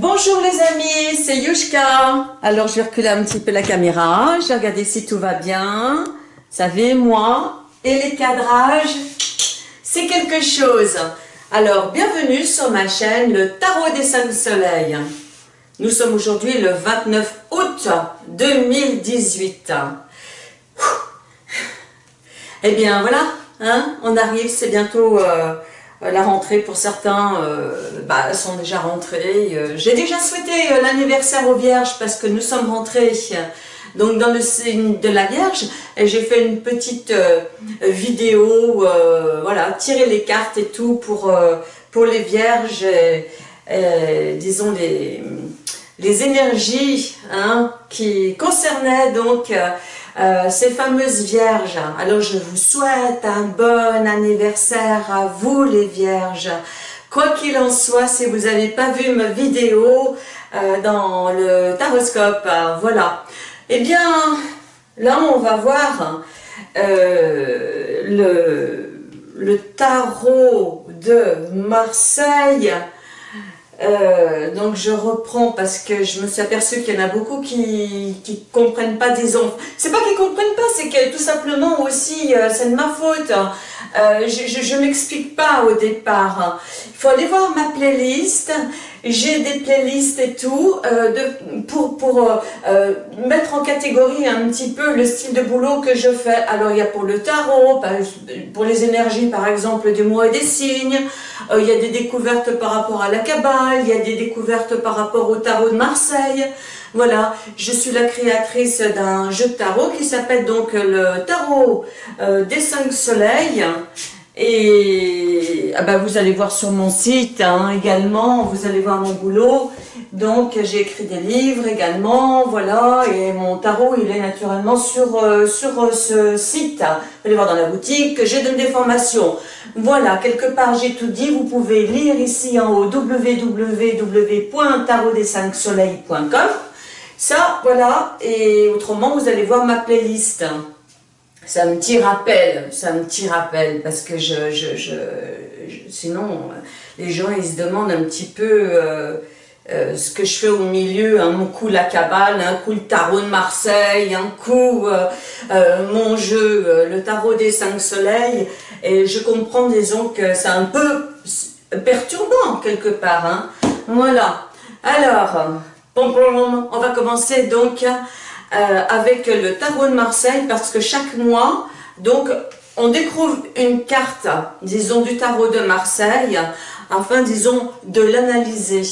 Bonjour les amis, c'est Yushka. Alors je vais reculer un petit peu la caméra, je vais regarder si tout va bien. Vous savez, moi et les cadrages, c'est quelque chose. Alors, bienvenue sur ma chaîne, le Tarot des Cinq Soleils. Nous sommes aujourd'hui le 29 août 2018. Eh bien voilà, hein, on arrive, c'est bientôt... Euh, la rentrée pour certains euh, bah, sont déjà rentrés. Euh, j'ai déjà souhaité l'anniversaire aux Vierges parce que nous sommes rentrés donc dans le signe de la Vierge et j'ai fait une petite vidéo, voilà, tirer les cartes et tout pour, les Vierges, disons les, les énergies hein, qui concernaient donc euh, ces fameuses vierges. Alors je vous souhaite un bon anniversaire à vous les vierges. Quoi qu'il en soit, si vous n'avez pas vu ma vidéo euh, dans le taroscope, euh, voilà. Eh bien, là on va voir le, le tarot de Marseille euh, donc je reprends parce que je me suis aperçue qu'il y en a beaucoup qui qui comprennent pas des enfants. C'est pas qu'ils comprennent pas, c'est que tout simplement aussi euh, c'est de ma faute. Euh, je je, m'explique pas au départ. Il faut aller voir ma playlist. J'ai des playlists et tout de, pour, pour mettre en catégorie un petit peu le style de boulot que je fais. Alors il y a pour le tarot, pour les énergies par exemple des mois et des signes, il y a des découvertes par rapport à la cabane, il y a des découvertes par rapport au tarot de Marseille. Voilà, je suis la créatrice d'un jeu de tarot qui s'appelle donc le tarot euh, des cinq soleils. Et ah bah, vous allez voir sur mon site hein, également, vous allez voir mon boulot. Donc j'ai écrit des livres également, voilà, et mon tarot il est naturellement sur, euh, sur euh, ce site. Vous allez voir dans la boutique, j'ai donné des formations. Voilà, quelque part j'ai tout dit, vous pouvez lire ici en haut www.tarotdes5soleils.com Ça, voilà, et autrement vous allez voir ma playlist. C'est un petit rappel, c'est un petit rappel, parce que je, je, je, sinon les gens ils se demandent un petit peu... Euh, euh, ce que je fais au milieu, un coup la cabale, un coup le tarot de Marseille, un coup euh, mon jeu, le tarot des cinq soleils, et je comprends disons que c'est un peu perturbant quelque part. Hein. Voilà. Alors, on va commencer donc avec le tarot de Marseille parce que chaque mois, donc on découvre une carte, disons, du tarot de Marseille afin, disons, de l'analyser.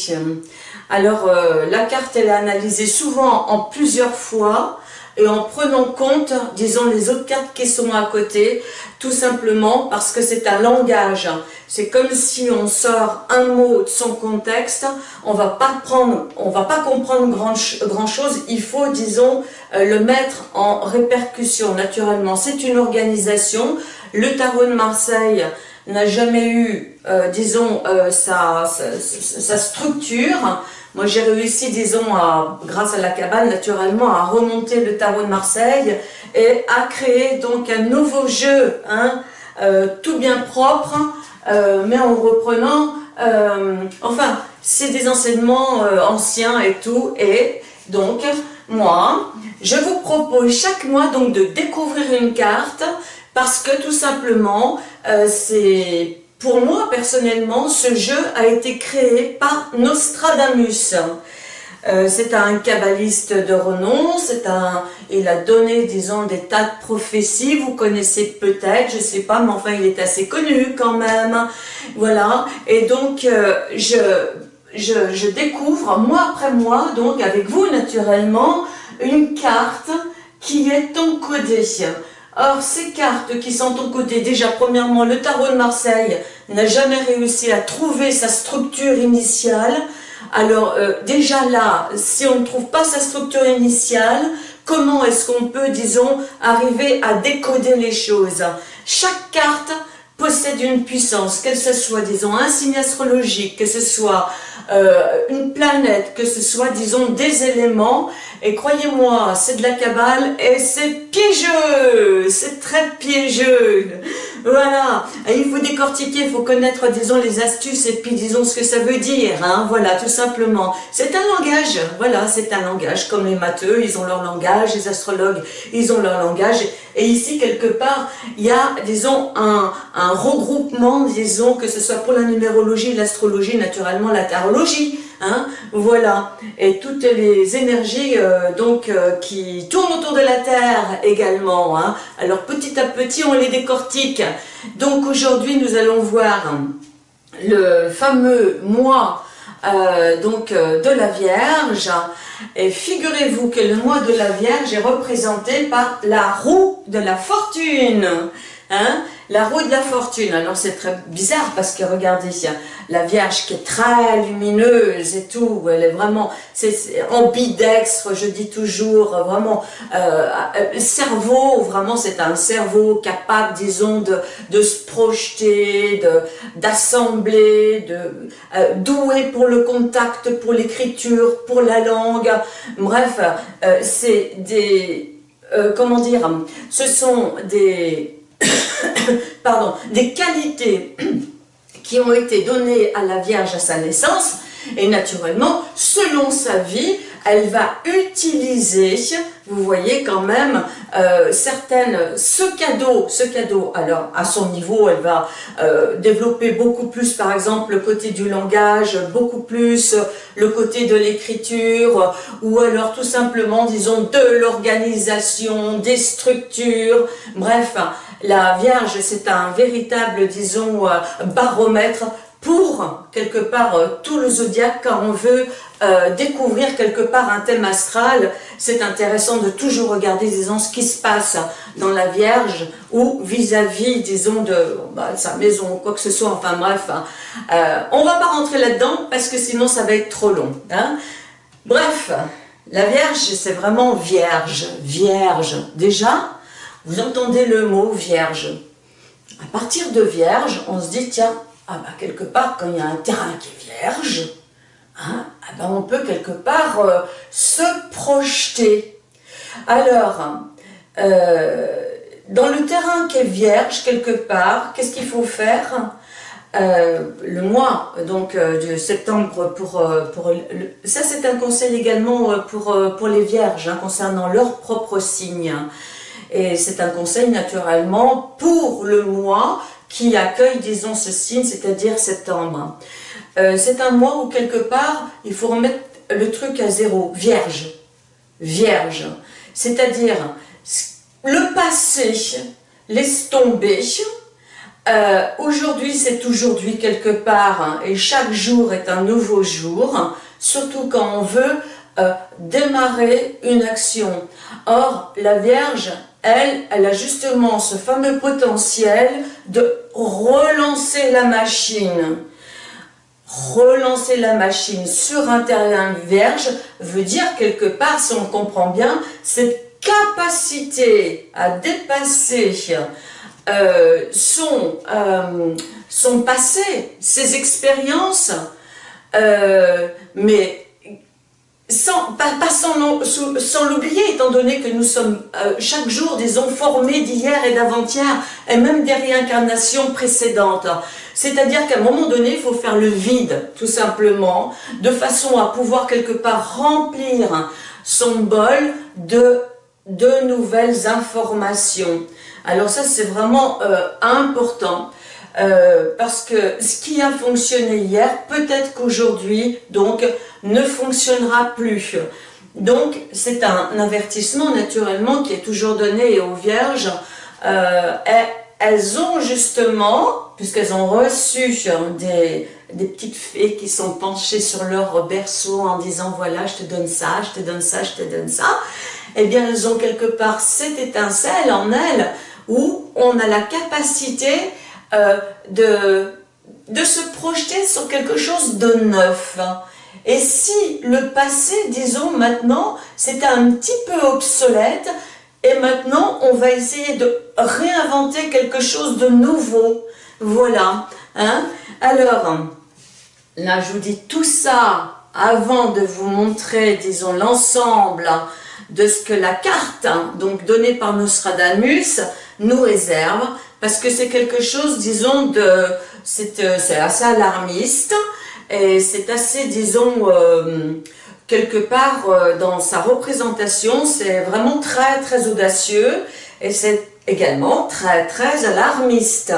Alors, euh, la carte, elle est analysée souvent en plusieurs fois et en prenant compte, disons, les autres cartes qui sont à côté, tout simplement parce que c'est un langage. C'est comme si on sort un mot de son contexte, on va pas prendre, on va pas comprendre grand, grand chose, il faut, disons, euh, le mettre en répercussion, naturellement. C'est une organisation, le tarot de Marseille n'a jamais eu, euh, disons, sa, sa structure, moi, j'ai réussi, disons, grâce à la cabane, naturellement, à remonter le tarot de Marseille et à créer donc un nouveau jeu, hein, euh, tout bien propre, euh, mais en reprenant, euh, enfin, c'est des enseignements anciens et tout, et donc, moi, je vous propose chaque mois donc de découvrir une carte, parce que tout simplement, c'est pour moi, personnellement, ce jeu a été créé par Nostradamus. Euh, c'est un kabbaliste de renom, c'est un, il a donné, disons, des tas de prophéties, vous connaissez peut-être, je sais pas, mais enfin, il est assez connu quand même, voilà, et donc, euh, je, je, je découvre, mois après mois, donc, avec vous, naturellement, une carte qui est encodée. Or, ces cartes qui sont encodées, déjà premièrement, le tarot de Marseille n'a jamais réussi à trouver sa structure initiale. Alors, euh, déjà là, si on ne trouve pas sa structure initiale, comment est-ce qu'on peut, disons, arriver à décoder les choses? Chaque carte possède une puissance, que ce soit, disons, un signe astrologique, que ce soit euh, une planète, que ce soit, disons, des éléments, et croyez-moi, c'est de la cabale, et c'est piégeux, c'est très piégeux. Voilà, il faut décortiquer, il faut connaître, disons, les astuces et puis, disons, ce que ça veut dire, hein, voilà, tout simplement. C'est un langage, voilà, c'est un langage, comme les matheux, ils ont leur langage, les astrologues, ils ont leur langage, et ici, quelque part, il y a, disons, un, un regroupement, disons, que ce soit pour la numérologie, l'astrologie, naturellement, la Hein, voilà, et toutes les énergies euh, donc euh, qui tournent autour de la Terre également. Hein. Alors petit à petit, on les décortique. Donc aujourd'hui, nous allons voir le fameux mois euh, donc de la Vierge. Et figurez-vous que le mois de la Vierge est représenté par la roue de la fortune. Hein la roue de la fortune, alors c'est très bizarre parce que regardez, la Vierge qui est très lumineuse et tout, elle est vraiment c'est ambidextre, je dis toujours, vraiment, euh, euh cerveau, vraiment c'est un cerveau capable, disons, de, de se projeter, d'assembler, de, euh, doué pour le contact, pour l'écriture, pour la langue, bref, c'est des, comment dire, ce sont des pardon, des qualités qui ont été données à la Vierge à sa naissance, et naturellement, selon sa vie, elle va utiliser, vous voyez quand même, euh, certaines, ce cadeau, ce cadeau, alors à son niveau, elle va euh, développer beaucoup plus, par exemple, le côté du langage, beaucoup plus le côté de l'écriture, ou alors tout simplement, disons, de l'organisation, des structures, bref, la Vierge, c'est un véritable, disons, euh, baromètre pour, quelque part, euh, tout le zodiaque, quand on veut euh, découvrir quelque part un thème astral, c'est intéressant de toujours regarder, disons, ce qui se passe dans la Vierge ou vis-à-vis, disons, de bah, sa maison ou quoi que ce soit, enfin bref. Hein. on va pas rentrer là-dedans parce que sinon ça va être trop long. Hein. Bref, la Vierge, c'est vraiment vierge, vierge. Déjà, vous entendez le mot vierge. À partir de vierge, on se dit, tiens, ah bah, quelque part, quand il y a un terrain qui est vierge, hein, ah bah, on peut quelque part euh, se projeter. Alors, euh, dans le terrain qui est vierge, quelque part, qu'est-ce qu'il faut faire? Euh, le mois donc de septembre pour, pour ça c'est un conseil également pour, pour les vierges hein, concernant leur propre signe et c'est un conseil naturellement pour le mois qui accueille, disons, ce signe, c'est-à-dire septembre. Euh, c'est un mois où quelque part, il faut remettre le truc à zéro, vierge, vierge. C'est-à-dire, le passé, laisse tomber, euh, aujourd'hui c'est aujourd'hui quelque part, hein, et chaque jour est un nouveau jour, surtout quand on veut euh, démarrer une action. Or, la Vierge, elle, elle a justement ce fameux potentiel de relancer la machine. Relancer la machine sur un terrain vierge veut dire quelque part, si on comprend bien, cette capacité à dépasser euh, son, euh, son passé, ses expériences, euh, mais sans, pas, sans, l'oublier, étant donné que nous sommes euh, chaque jour, disons, formés d'hier et d'avant-hier, et même des réincarnations précédentes. C'est-à-dire qu'à un moment donné, il faut faire le vide, tout simplement, de façon à pouvoir quelque part remplir son bol de, de nouvelles informations. Alors ça, c'est vraiment euh, important. Euh, parce que ce qui a fonctionné hier, peut-être qu'aujourd'hui, donc, ne fonctionnera plus. Donc, c'est un avertissement, naturellement, qui est toujours donné aux vierges. Euh, elles ont justement, puisqu'elles ont reçu des, des petites fées qui sont penchées sur leur berceau en disant « voilà, je te donne ça, je te donne ça, je te donne ça », eh bien, elles ont quelque part cette étincelle en elles où on a la capacité euh, de, se projeter sur quelque chose de neuf. Et si le passé, disons maintenant, c'est un petit peu obsolète, et maintenant on va essayer de réinventer quelque chose de nouveau. Voilà. Hein Alors, là je vous dis tout ça avant de vous montrer, disons, l'ensemble de ce que la carte, hein, donc donnée par Nostradamus, nous réserve, parce que c'est quelque chose, disons, de, c'est euh, assez alarmiste, et c'est assez, disons, euh, quelque part euh, dans sa représentation, c'est vraiment très très audacieux, et c'est également très très alarmiste.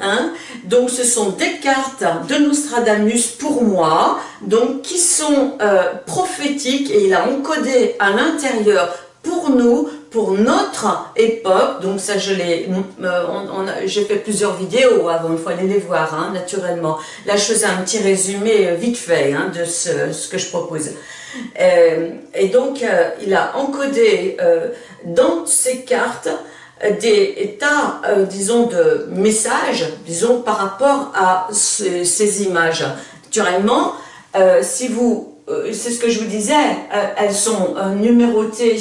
Hein. Donc ce sont des cartes de Nostradamus pour moi, donc qui sont prophétiques et il a encodé à l'intérieur pour nous, pour notre époque, donc ça je l'ai, euh, j'ai fait plusieurs vidéos avant, il faut aller les voir hein, naturellement. Là je faisais un petit résumé euh, vite fait hein, de ce, que je propose. Euh, et donc il a encodé dans ces cartes des tas, disons, de messages, disons, par rapport à ces, images. Naturellement, si vous, c'est ce que je vous disais, elles sont numérotées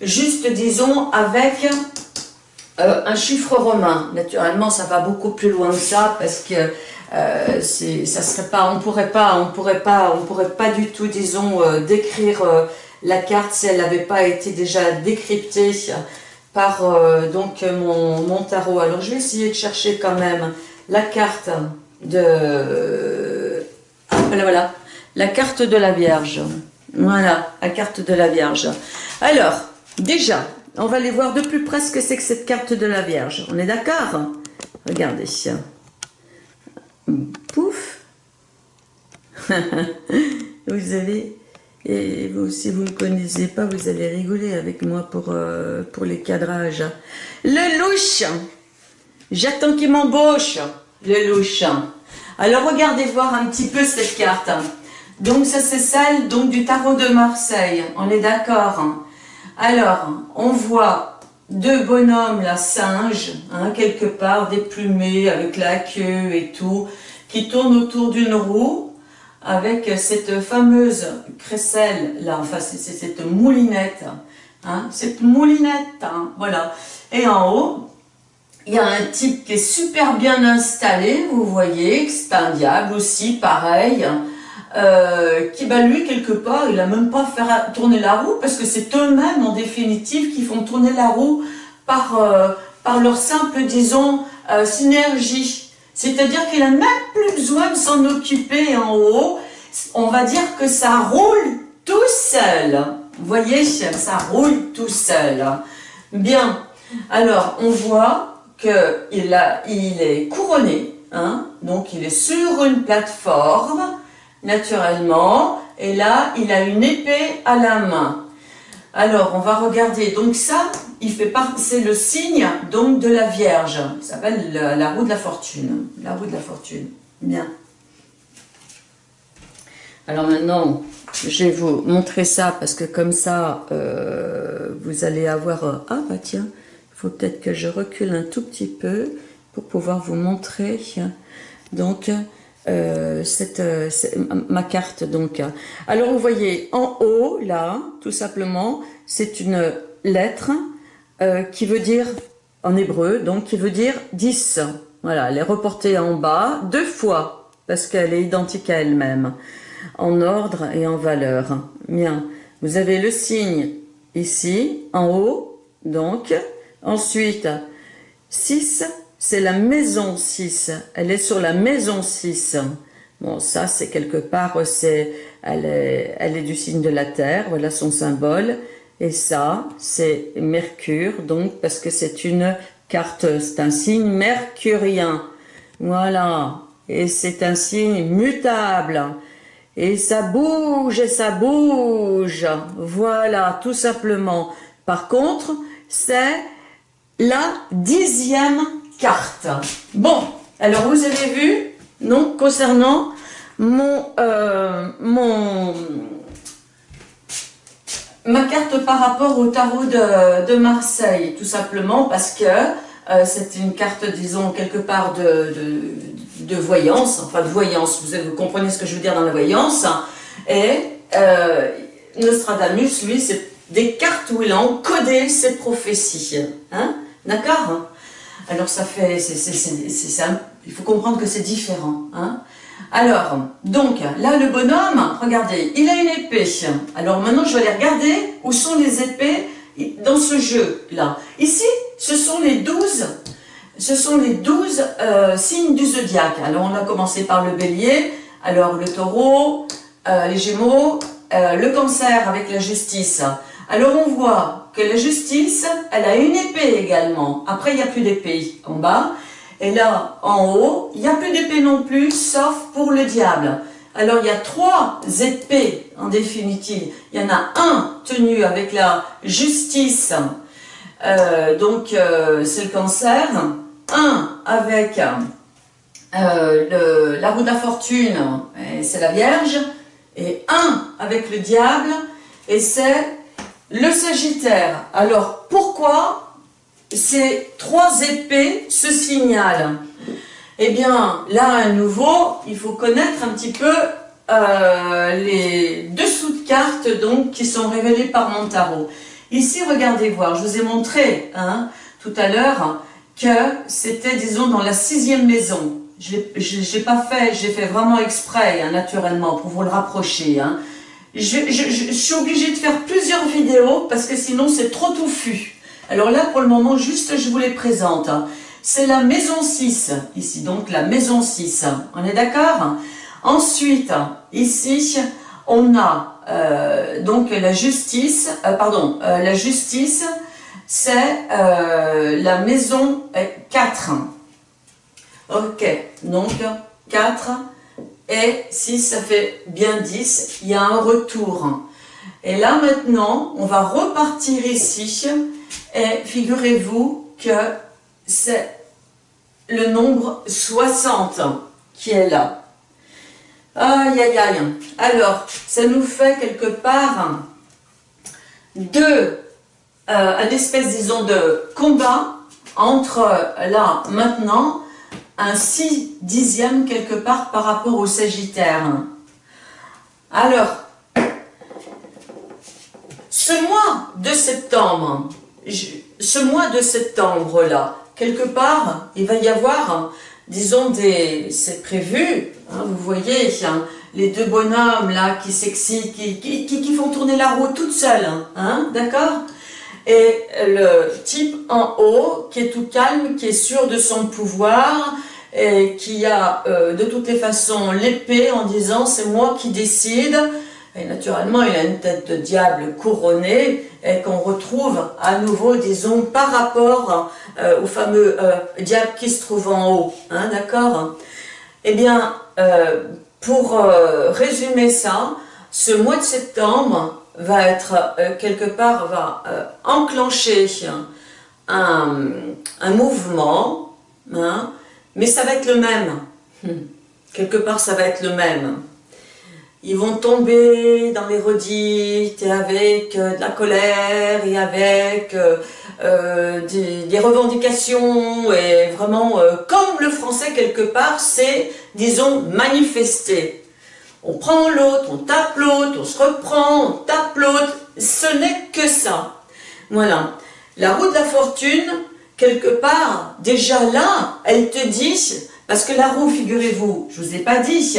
juste disons avec euh, un chiffre romain. Naturellement, ça va beaucoup plus loin que ça parce que euh, ça serait pas, on pourrait pas, on pourrait pas, on pourrait pas du tout, disons, euh, décrire la carte si elle n'avait pas été déjà décryptée par donc mon, mon, tarot. Alors je vais essayer de chercher quand même la carte de, ah, voilà, voilà, la carte de la Vierge. Voilà, la carte de la Vierge. Alors, Déjà, on va aller voir de plus près ce que c'est que cette carte de la Vierge. On est d'accord Regardez. Pouf Vous avez... Et si vous ne connaissez pas, vous allez rigoler avec moi pour, euh, pour les cadrages. Le louche J'attends qu'il m'embauche. Le louche. Alors regardez voir un petit peu cette carte. Donc ça c'est celle donc, du tarot de Marseille. On est d'accord alors, on voit deux bonhommes, là, singes, hein, quelque part, déplumés, avec la queue et tout, qui tournent autour d'une roue, avec cette fameuse crécelle, là, enfin, c'est cette moulinette, hein, cette moulinette, hein, voilà. Et en haut, il y a un type qui est super bien installé, vous voyez, c'est un diable aussi, pareil, euh, qui, bah, lui, quelque part, il a même pas fait tourner la roue, parce que c'est eux-mêmes, en définitive, qui font tourner la roue par, euh, par leur simple, disons, euh, synergie. C'est-à-dire qu'il a même plus besoin de s'en occuper en haut. On va dire que ça roule tout seul. Vous voyez, ça roule tout seul. Bien. Alors, on voit qu'il il est couronné, hein, donc il est sur une plateforme, naturellement. Et là, il a une épée à la main. Alors, on va regarder. Donc ça, il fait c'est le signe donc de la Vierge. Ça s'appelle la, roue de la fortune. La roue de la fortune. Bien. Alors maintenant, je vais vous montrer ça parce que comme ça, euh, vous allez avoir... Euh, ah bah tiens, il faut peut-être que je recule un tout petit peu pour pouvoir vous montrer. Donc, euh, cette, euh, ma carte donc. Alors vous voyez en haut là, tout simplement, c'est une lettre euh, qui veut dire en hébreu, donc qui veut dire 10. Voilà, elle est reportée en bas deux fois parce qu'elle est identique à elle-même en ordre et en valeur. Bien, vous avez le signe ici en haut, donc ensuite 6 c'est la maison 6. Elle est sur la maison 6. Bon, ça, c'est quelque part, c'est, elle est, elle est du signe de la Terre, voilà son symbole. Et ça, c'est Mercure, donc, parce que c'est une carte, c'est un signe mercurien. Voilà. Et c'est un signe mutable. Et ça bouge, et ça bouge. Voilà, tout simplement. Par contre, c'est la dixième Bon, alors vous avez vu, donc concernant mon, euh, ma carte par rapport au tarot de, Marseille, tout simplement parce que euh, c'est une carte, disons, quelque part de, de, voyance, enfin de voyance, vous, vous, comprenez ce que je veux dire dans la voyance, et euh, Nostradamus, lui, c'est des cartes où il a encodé ses prophéties, hein, d'accord? Alors ça fait, il faut comprendre que c'est différent. Hein. Alors, donc, là, le bonhomme, regardez, il a une épée. Alors maintenant, je vais aller regarder où sont les épées dans ce jeu-là. Ici, ce sont les 12, ce sont les 12 euh, signes du zodiaque. Alors, on a commencé par le bélier, alors le taureau, euh, les gémeaux, euh, le cancer avec la justice. Alors, on voit que la justice, elle a une épée également. Après, il n'y a plus d'épée en bas. Et là, en haut, il n'y a plus d'épée non plus, sauf pour le diable. Alors, il y a trois épées, en définitive. Il y en a un tenu avec la justice, euh, donc euh, c'est le cancer. Un avec euh, la roue de la fortune, c'est la Vierge. Et un avec le diable, et c'est le Sagittaire. Alors, pourquoi ces trois épées se signalent? Eh bien, là, à nouveau, il faut connaître un petit peu euh, les dessous de cartes donc, qui sont révélés par mon tarot. Ici, regardez voir, je vous ai montré hein, tout à l'heure que c'était, disons, dans la sixième maison. Je n'ai pas fait, j'ai fait vraiment exprès, hein, naturellement, pour vous le rapprocher. Hein. Je, suis obligée de faire plusieurs vidéos parce que sinon c'est trop touffu. Alors là, pour le moment, juste je vous les présente. C'est la maison 6, ici, donc la maison 6. On est d'accord? Ensuite, ici, on a euh, donc la justice, euh, pardon, euh, la justice, c'est la maison 4. Ok, donc 4, et 6, ça fait bien 10, il y a un retour. Et là maintenant, on va repartir ici et figurez-vous que c'est le nombre 60 qui est là. Aïe, aïe, aïe. Alors, ça nous fait quelque part deux, euh, une espèce, disons, de combat entre là, maintenant, un 6 dixième quelque part par rapport au Sagittaire. Alors, ce mois de septembre, ce mois de septembre-là, quelque part, il va y avoir, disons, des, c'est prévu, hein, vous voyez, hein, les deux bonhommes là qui s'excitent, qui, qui, font tourner la roue toute seule, hein, d'accord? Et le type en haut qui est tout calme, qui est sûr de son pouvoir, et qui a euh, de toutes les façons l'épée en disant c'est moi qui décide, et naturellement, il a une tête de diable couronnée et qu'on retrouve à nouveau, disons, par rapport euh, au fameux euh, diable qui se trouve en haut. Hein, D'accord? Eh bien, pour résumer ça, ce mois de septembre va être, quelque part, va enclencher un, un mouvement, hein, mais ça va être le même. Quelque part, ça va être le même ils vont tomber dans les redites et avec euh, de la colère et avec euh, euh, des, revendications et vraiment comme le français quelque part c'est disons manifester on prend l'autre, on tape l'autre, on se reprend, on tape l'autre, ce n'est que ça. Voilà. La roue de la fortune, quelque part, déjà là, elle te dit, parce que la roue, figurez-vous, je vous ai pas dit,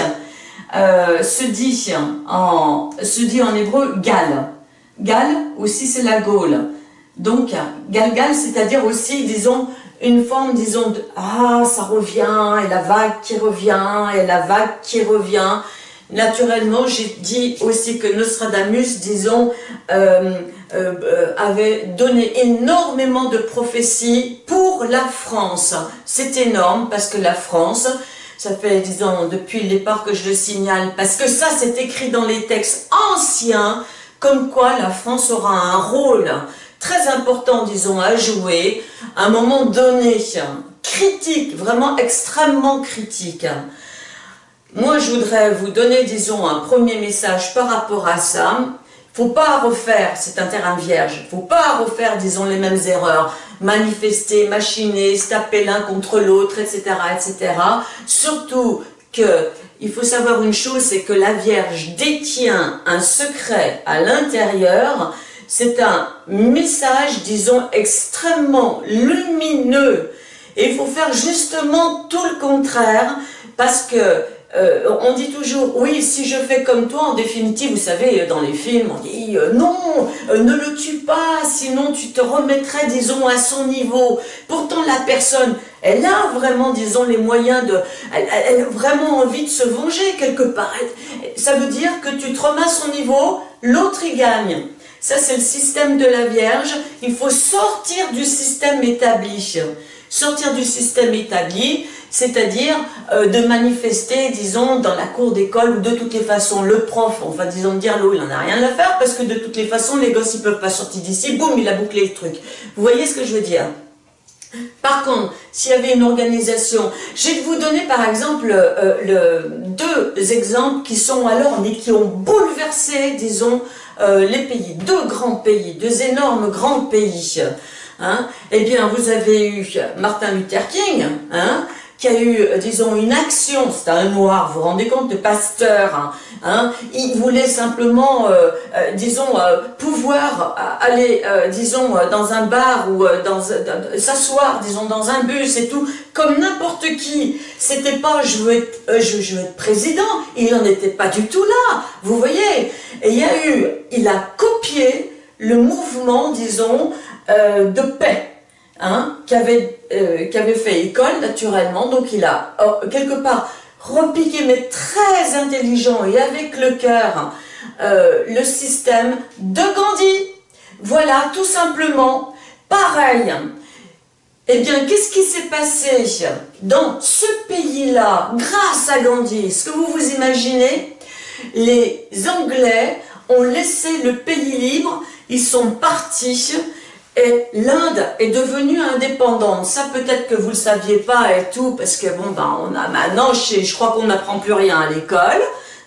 euh, se, dit en, se dit en hébreu Gal. Gal aussi c'est la Gaule. Donc Galgal c'est-à-dire aussi disons une forme disons de ah ça revient et la vague qui revient et la vague qui revient. Naturellement j'ai dit aussi que Nostradamus disons euh, euh, avait donné énormément de prophéties pour la France. C'est énorme parce que la France ça fait, disons, depuis le départ que je le signale, parce que ça, c'est écrit dans les textes anciens, comme quoi la France aura un rôle très important, disons, à jouer, à un moment donné, critique, vraiment extrêmement critique. Moi, je voudrais vous donner, disons, un premier message par rapport à ça. Faut pas refaire, c'est un terrain vierge, faut pas refaire, disons, les mêmes erreurs manifester, machiner, se taper l'un contre l'autre, etc., etc. Surtout que il faut savoir une chose, c'est que la Vierge détient un secret à l'intérieur. C'est un message, disons, extrêmement lumineux. Et il faut faire justement tout le contraire, parce que euh, on dit toujours, oui, si je fais comme toi, en définitive, vous savez, dans les films, on dit, euh, non, euh, ne le tue pas, sinon tu te remettrais, disons, à son niveau. Pourtant, la personne, elle a vraiment, disons, les moyens de... Elle, a vraiment envie de se venger quelque part. Ça veut dire que tu te remets à son niveau, l'autre y gagne. Ça, c'est le système de la Vierge. Il faut sortir du système établi. Sortir du système établi, c'est-à-dire euh, de manifester, disons, dans la cour d'école, où de toutes les façons, le prof, enfin, disons, dire l'eau, il n'en a rien à faire, parce que de toutes les façons, les gosses, ils peuvent pas sortir d'ici, boum, il a bouclé le truc. Vous voyez ce que je veux dire? Par contre, s'il y avait une organisation, je vais vous donner par exemple euh, deux exemples qui sont alors, mais qui ont bouleversé, disons, euh, les pays, deux grands pays, deux énormes grands pays. Hein. Eh bien, vous avez eu Martin Luther King, hein, qui a eu, euh, disons, une action, c'est un noir, vous vous rendez compte, de pasteur, hein, hein il voulait simplement, euh, euh, disons, pouvoir aller, disons, dans un bar ou dans s'asseoir, disons, dans un bus et tout, comme n'importe qui. C'était pas, je veux, être, je, je, veux être président, il n'en était pas du tout là, vous voyez. Et il y a eu, il a copié le mouvement, disons, de paix, hein, qui, avait, euh, fait école naturellement, donc il a oh, quelque part repiqué, mais très intelligent et avec le cœur, euh, le système de Gandhi. Voilà, tout simplement, pareil. Eh bien, qu'est-ce qui s'est passé dans ce pays-là, grâce à Gandhi? Est-ce que vous vous imaginez? Les Anglais ont laissé le pays libre, ils sont partis, et l'Inde est devenue indépendante. Ça, peut-être que vous ne le saviez pas et tout, parce que bon, ben, on a maintenant, je, crois qu'on n'apprend plus rien à l'école.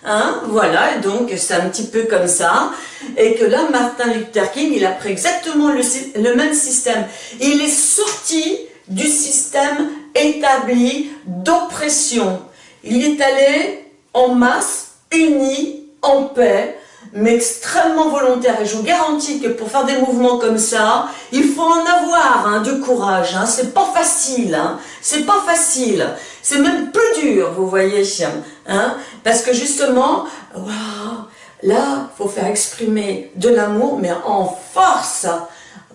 Hein, voilà, donc c'est un petit peu comme ça. Et que là, Martin Luther King, il a pris exactement le, le même système. Il est sorti du système établi d'oppression. Il est allé en masse, uni, en paix, mais extrêmement volontaire. Et je vous garantis que pour faire des mouvements comme ça, il faut en avoir hein, du courage. Hein. C'est pas facile. Hein. C'est pas facile. C'est même plus dur, vous voyez. Hein. Parce que justement, là, faut faire exprimer de l'amour, mais en force.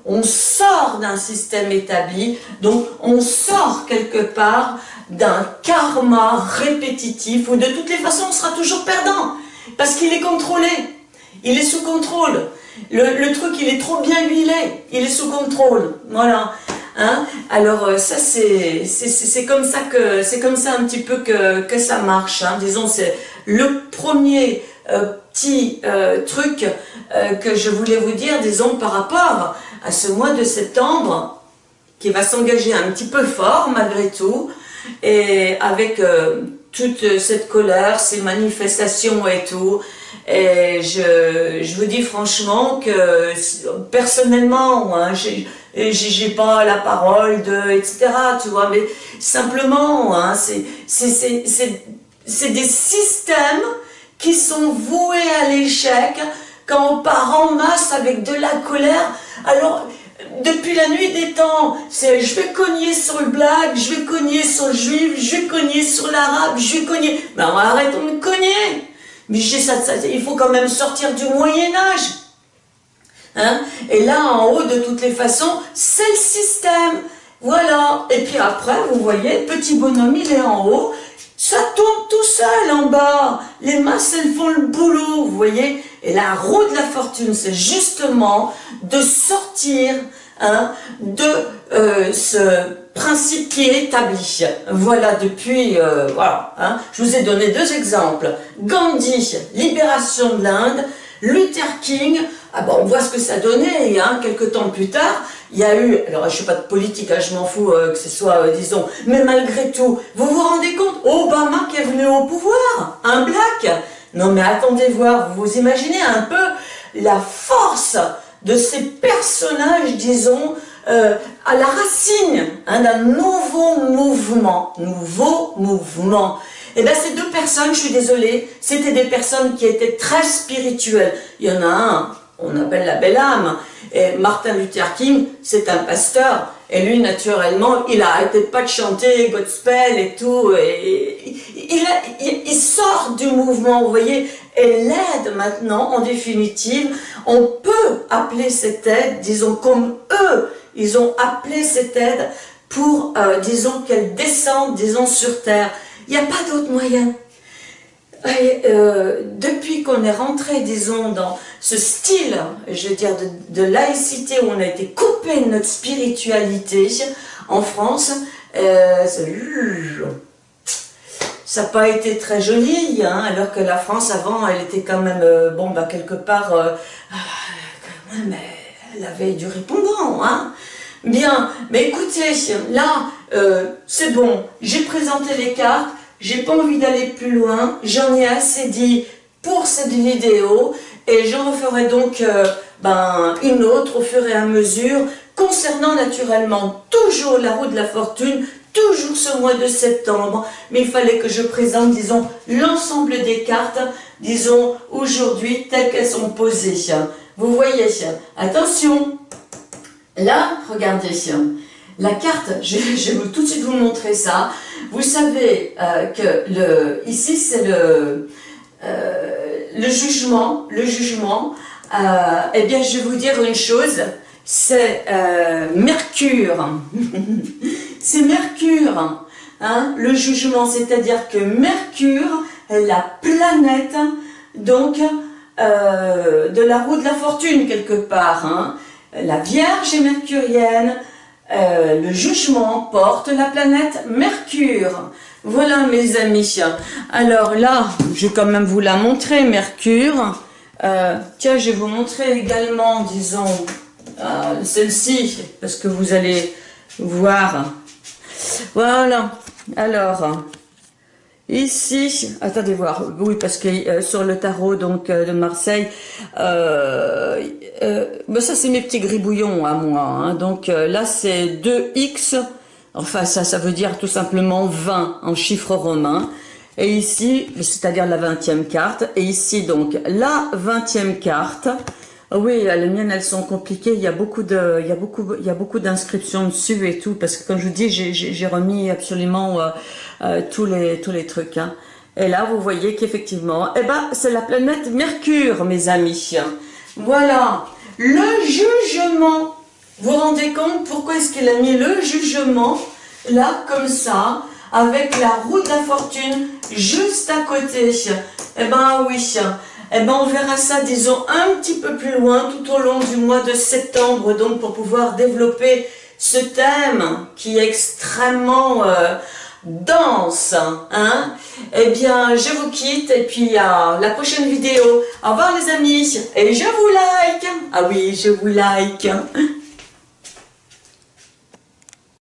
On sort d'un système établi, donc on sort quelque part d'un karma répétitif où de toutes les façons on sera toujours perdant parce qu'il est contrôlé. Il est sous contrôle. Le, truc, il est trop bien huilé. Il est sous contrôle. Voilà. Hein? Alors euh, ça c'est comme ça que c'est comme ça un petit peu que, ça marche. Hein. Disons c'est le premier euh, petit euh, truc que je voulais vous dire, disons par rapport à ce mois de septembre qui va s'engager un petit peu fort malgré tout et avec toute cette colère, ces manifestations et tout. Et je, vous dis franchement que personnellement, hein, j'ai pas la parole de etc. Tu vois, mais simplement, hein, c'est des systèmes qui sont voués à l'échec quand on part en masse avec de la colère. Alors, depuis la nuit des temps, c'est je vais cogner sur le black, je vais cogner sur le juif, je vais cogner sur l'arabe, je vais cogner. Mais arrêtons de cogner. Mais il faut quand même sortir du Moyen-Âge. Hein? Et là, en haut, de toutes les façons, c'est le système. Voilà. Et puis après, vous voyez, petit bonhomme, il est en haut. Ça tourne tout seul en bas. Les masses, elles font le boulot, vous voyez. Et la roue de la fortune, c'est justement de sortir hein, de euh, ce principe qui est établi. Voilà, depuis, euh, voilà, hein, je vous ai donné deux exemples. Gandhi, libération de l'Inde, Luther King, ah bon, on voit ce que ça donnait, hein, quelques temps plus tard, il y a eu, alors je ne suis pas de politique, je m'en fous euh, que ce soit, disons, mais malgré tout, vous vous rendez compte, Obama qui est venu au pouvoir, un black, non mais attendez voir, vous imaginez un peu la force de ces personnages, disons, euh, à la racine hein, d'un nouveau mouvement, nouveau mouvement. Et eh bien ces deux personnes, je suis désolée, c'était des personnes qui étaient très spirituelles. Il y en a un, on appelle la belle âme. Et Martin Luther King, c'est un pasteur. Et lui, naturellement, il arrêté pas de chanter gospel et tout. Il, sort du mouvement, vous voyez. Et l'aide maintenant, en définitive, on peut appeler cette aide, disons, comme eux, ils ont appelé cette aide pour, euh, disons, qu'elle descende, disons, sur terre. Il n'y a pas d'autre moyen. Euh, depuis qu'on est rentré, disons, dans ce style, je veux dire, de, laïcité, où on a été coupé de notre spiritualité en France, euh, ça n'a pas été très joli, hein, alors que la France, avant, elle était quand même, euh, bon, bah, quelque part, mais elle avait du répondant, hein. Bien, mais écoutez, là, c'est bon, j'ai présenté les cartes, j'ai pas envie d'aller plus loin, j'en ai assez dit pour cette vidéo. Et j'en referai donc euh, ben, une autre au fur et à mesure concernant naturellement toujours la roue de la fortune, toujours ce mois de septembre, mais il fallait que je présente, disons, l'ensemble des cartes, disons, aujourd'hui, telles qu'elles sont posées. Vous voyez, attention, là, regardez, la carte, je, vais tout de suite vous montrer ça. Vous savez euh, que ici c'est le, euh, le jugement. Le jugement, euh, eh bien je vais vous dire une chose, c'est Mercure. c'est Mercure, hein, le jugement, c'est-à-dire que Mercure est la planète, donc, de la roue de la fortune quelque part. Hein. La Vierge est mercurienne, euh, le jugement porte la planète Mercure. Voilà mes amis. Alors là, je vais quand même vous la montrer, Mercure. Euh, tiens, je vais vous montrer également, disons, euh, celle-ci, parce que vous allez voir. Voilà. Alors, Ici, attendez voir, oui, parce que euh, sur le tarot donc euh, de Marseille, euh, ben ça c'est mes petits gribouillons à moi. Hein. donc là c'est 2x, enfin ça, ça veut dire tout simplement 20 en chiffre romain. Et ici, c'est-à-dire la 20e carte. Et ici donc la 20e carte. Oui, les miennes, elles sont compliquées. Il y a beaucoup de, il y a beaucoup, il y a beaucoup d'inscriptions dessus et tout, parce que comme je vous dis, j'ai remis absolument euh, tous, les, tous les trucs. Hein. Et là, vous voyez qu'effectivement, eh ben, c'est la planète Mercure, mes amis. Voilà, le jugement. Vous vous rendez compte pourquoi est-ce qu'il a mis le jugement là, comme ça, avec la roue de la fortune juste à côté? Eh ben oui, eh ben on verra ça, disons, un petit peu plus loin, tout au long du mois de septembre, donc pour pouvoir développer ce thème qui est extrêmement... Euh, danse, hein Eh bien, je vous quitte et puis à la prochaine vidéo. Au revoir les amis et je vous like. Ah oui, je vous like.